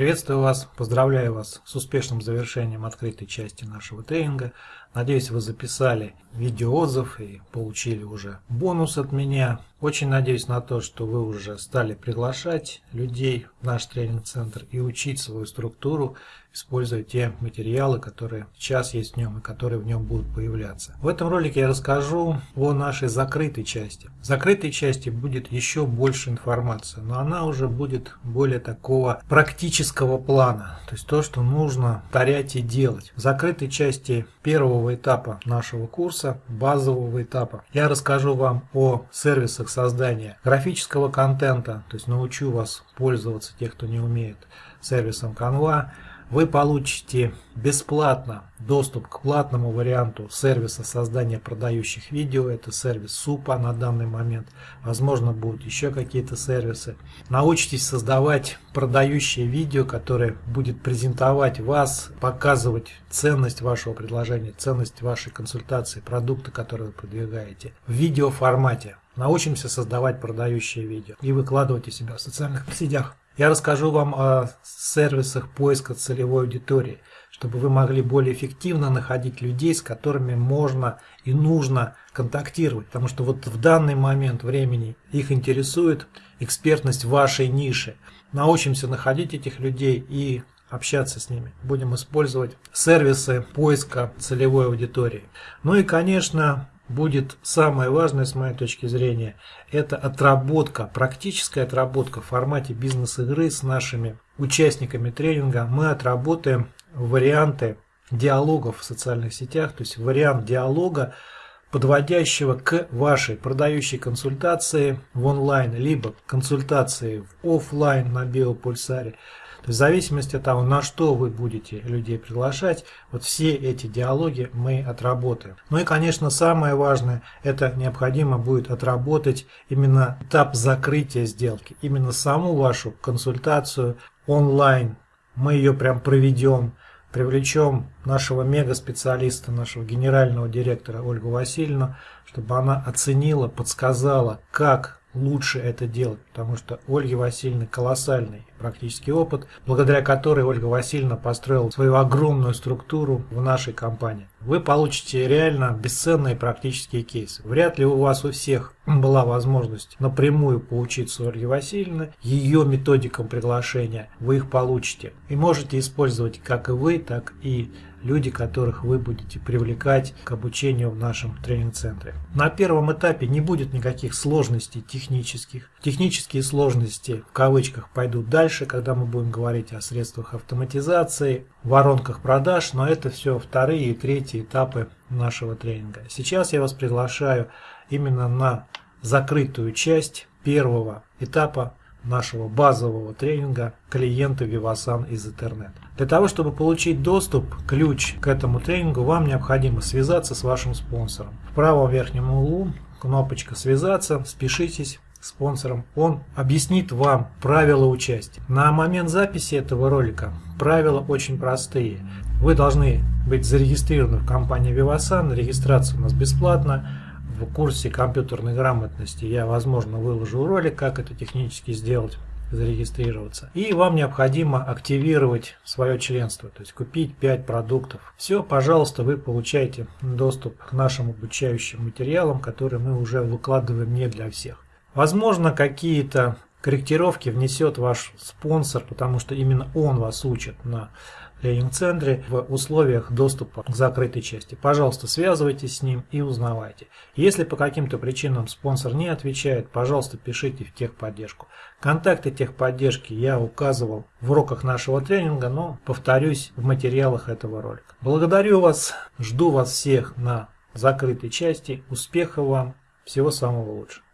Приветствую вас, поздравляю вас с успешным завершением открытой части нашего тренинга. Надеюсь, вы записали видеоотзыв и получили уже бонус от меня. Очень надеюсь на то, что вы уже стали приглашать людей в наш тренинг-центр и учить свою структуру, используя те материалы, которые сейчас есть в нем и которые в нем будут появляться. В этом ролике я расскажу о нашей закрытой части. В закрытой части будет еще больше информации, но она уже будет более такого практического плана. То есть то, что нужно повторять и делать. В закрытой части первого первого этапа нашего курса, базового этапа, я расскажу вам о сервисах создания графического контента, то есть научу вас пользоваться, тех, кто не умеет, сервисом Canva, вы получите бесплатно доступ к платному варианту сервиса создания продающих видео. Это сервис Супа на данный момент. Возможно, будут еще какие-то сервисы. Научитесь создавать продающие видео, которое будет презентовать вас, показывать ценность вашего предложения, ценность вашей консультации, продукта, который вы продвигаете в видеоформате. Научимся создавать продающие видео и выкладывать у себя в социальных сетях. Я расскажу вам о сервисах поиска целевой аудитории, чтобы вы могли более эффективно находить людей, с которыми можно и нужно контактировать. Потому что вот в данный момент времени их интересует экспертность вашей ниши. Научимся находить этих людей и общаться с ними. Будем использовать сервисы поиска целевой аудитории. Ну и, конечно, будет самое важное с моей точки зрения, это отработка, практическая отработка в формате бизнес-игры с нашими участниками тренинга. Мы отработаем варианты диалогов в социальных сетях, то есть вариант диалога, подводящего к вашей продающей консультации в онлайн, либо консультации в офлайн на биопульсаре. То есть в зависимости от того, на что вы будете людей приглашать, вот все эти диалоги мы отработаем. Ну и, конечно, самое важное, это необходимо будет отработать именно этап закрытия сделки, именно саму вашу консультацию онлайн. Мы ее прям проведем, привлечем нашего мега-специалиста, нашего генерального директора Ольгу Васильевну, чтобы она оценила, подсказала, как лучше это делать, потому что Ольги Васильевны колоссальный практический опыт, благодаря которой Ольга Васильевна построила свою огромную структуру в нашей компании. Вы получите реально бесценные практические кейсы. Вряд ли у вас у всех была возможность напрямую поучиться у Ольги Васильевны, ее методикам приглашения, вы их получите. И можете использовать как и вы, так и люди, которых вы будете привлекать к обучению в нашем тренинг-центре. На первом этапе не будет никаких сложностей технических. Технические сложности в кавычках пойдут дальше, когда мы будем говорить о средствах автоматизации, воронках продаж, но это все вторые и третьи этапы нашего тренинга. Сейчас я вас приглашаю именно на закрытую часть первого этапа нашего базового тренинга клиенты Vivasan из интернета. Для того, чтобы получить доступ, ключ к этому тренингу, вам необходимо связаться с вашим спонсором. В правом верхнем углу кнопочка «Связаться», спешитесь, спонсором, он объяснит вам правила участия. На момент записи этого ролика правила очень простые. Вы должны быть зарегистрированы в компании Vivasan, регистрация у нас бесплатна в курсе компьютерной грамотности я, возможно, выложу ролик, как это технически сделать зарегистрироваться. И вам необходимо активировать свое членство, то есть купить 5 продуктов. Все, пожалуйста, вы получаете доступ к нашим обучающим материалам, которые мы уже выкладываем не для всех. Возможно, какие-то корректировки внесет ваш спонсор, потому что именно он вас учит на тренинг-центре в условиях доступа к закрытой части. Пожалуйста, связывайтесь с ним и узнавайте. Если по каким-то причинам спонсор не отвечает, пожалуйста, пишите в техподдержку. Контакты техподдержки я указывал в уроках нашего тренинга, но повторюсь в материалах этого ролика. Благодарю вас, жду вас всех на закрытой части. Успехов вам, всего самого лучшего.